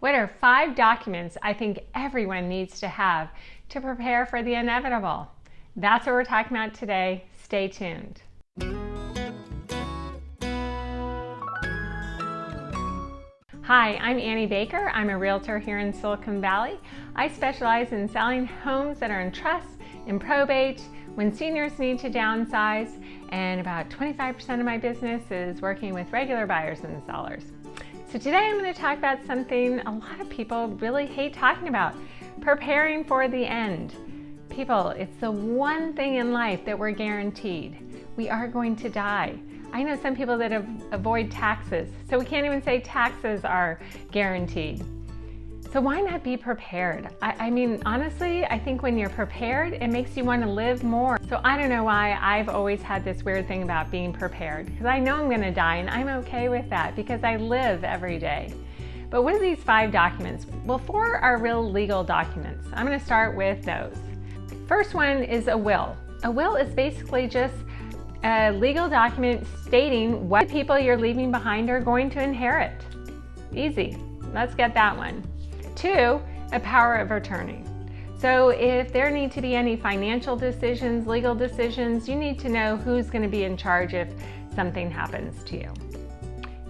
What are five documents I think everyone needs to have to prepare for the inevitable? That's what we're talking about today. Stay tuned. Hi, I'm Annie Baker. I'm a realtor here in Silicon Valley. I specialize in selling homes that are in trust, in probate, when seniors need to downsize, and about 25% of my business is working with regular buyers and sellers. So today I'm going to talk about something a lot of people really hate talking about, preparing for the end. People, it's the one thing in life that we're guaranteed. We are going to die. I know some people that avoid taxes, so we can't even say taxes are guaranteed. So why not be prepared? I, I, mean, honestly, I think when you're prepared, it makes you want to live more. So I don't know why I've always had this weird thing about being prepared because I know I'm going to die and I'm okay with that because I live every day. But what are these five documents? Well, four are real legal documents. I'm going to start with those. First one is a will. A will is basically just a legal document stating what people you're leaving behind are going to inherit. Easy. Let's get that one. Two, a power of attorney. So if there need to be any financial decisions, legal decisions, you need to know who's going to be in charge if something happens to you.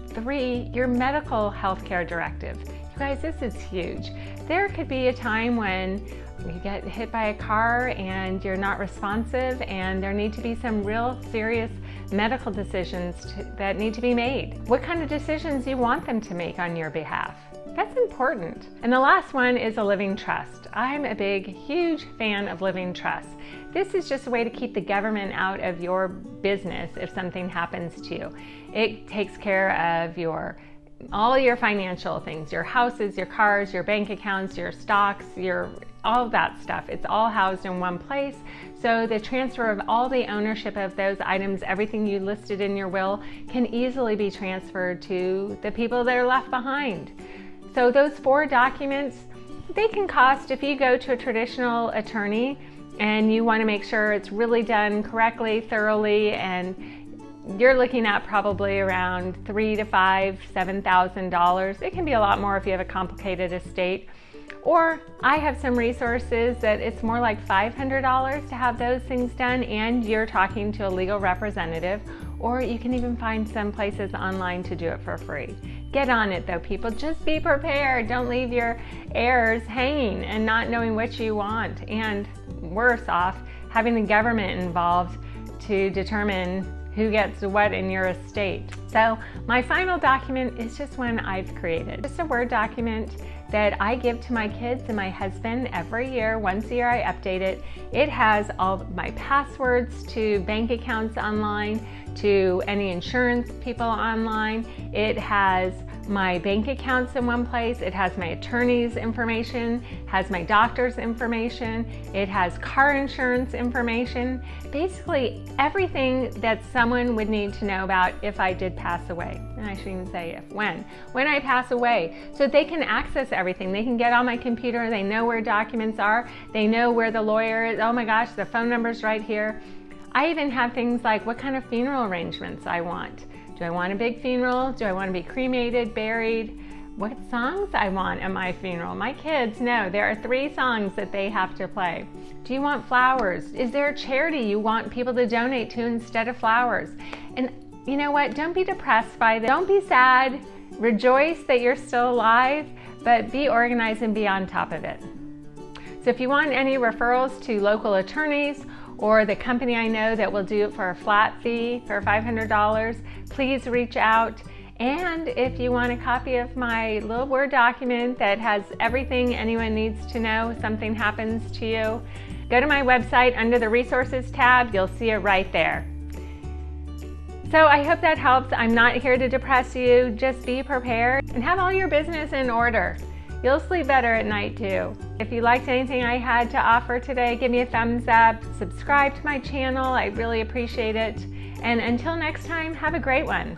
Three, your medical health care directive. You guys, this is huge. There could be a time when you get hit by a car and you're not responsive and there need to be some real serious medical decisions to, that need to be made. What kind of decisions you want them to make on your behalf? That's important. And the last one is a living trust. I'm a big, huge fan of living trust. This is just a way to keep the government out of your business if something happens to you. It takes care of your all your financial things, your houses, your cars, your bank accounts, your stocks, your all that stuff. It's all housed in one place. So the transfer of all the ownership of those items, everything you listed in your will, can easily be transferred to the people that are left behind. So those four documents, they can cost, if you go to a traditional attorney and you wanna make sure it's really done correctly, thoroughly, and you're looking at probably around three to five, seven thousand dollars. It can be a lot more if you have a complicated estate. Or I have some resources that it's more like $500 to have those things done and you're talking to a legal representative or you can even find some places online to do it for free. Get on it though, people. Just be prepared. Don't leave your heirs hanging and not knowing what you want. And worse off, having the government involved to determine who gets what in your estate. So my final document is just one I've created. Just a Word document that I give to my kids and my husband every year. Once a year I update it. It has all my passwords to bank accounts online, to any insurance people online. It has my bank accounts in one place. It has my attorney's information, has my doctor's information. It has car insurance information. Basically everything that someone would need to know about if I did pass away. And I shouldn't say if, when. When I pass away. So they can access everything. They can get on my computer. They know where documents are. They know where the lawyer is. Oh my gosh, the phone number's right here. I even have things like what kind of funeral arrangements I want. Do I want a big funeral? Do I want to be cremated, buried? What songs I want at my funeral? My kids know there are three songs that they have to play. Do you want flowers? Is there a charity you want people to donate to instead of flowers? And you know what? Don't be depressed by this. Don't be sad. Rejoice that you're still alive, but be organized and be on top of it. So if you want any referrals to local attorneys or the company I know that will do it for a flat fee for $500, please reach out. And if you want a copy of my little Word document that has everything anyone needs to know, something happens to you, go to my website under the resources tab, you'll see it right there. So I hope that helps. I'm not here to depress you, just be prepared and have all your business in order. You'll sleep better at night too. If you liked anything I had to offer today, give me a thumbs up, subscribe to my channel, I really appreciate it. And until next time, have a great one.